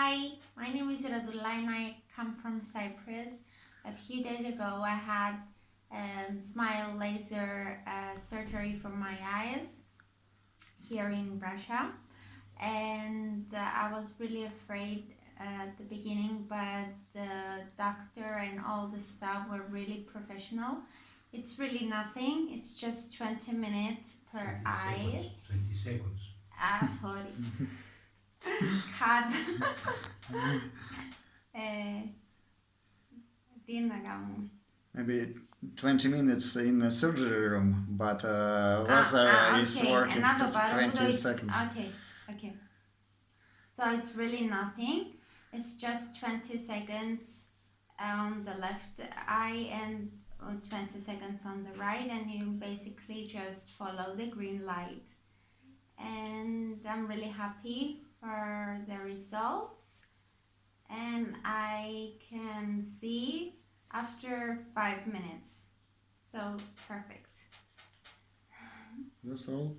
Hi, my name is Radullah and I come from Cyprus. A few days ago, I had um, smile laser uh, surgery for my eyes here in Russia, and uh, I was really afraid at the beginning, but the doctor and all the staff were really professional. It's really nothing. It's just 20 minutes per 20 eye. seconds, 20 seconds. Ah, sorry. cad eh, dinner dinagam maybe 20 minutes in the surgery room but uh, laser ah, ah, okay. is working Another 20 seconds. okay okay. So it's really nothing. It's just 20 seconds on the left eye and uh, 20 seconds on the right and you basically just follow the green light. And I'm really happy for the results. And I can see after five minutes. So perfect. That's all.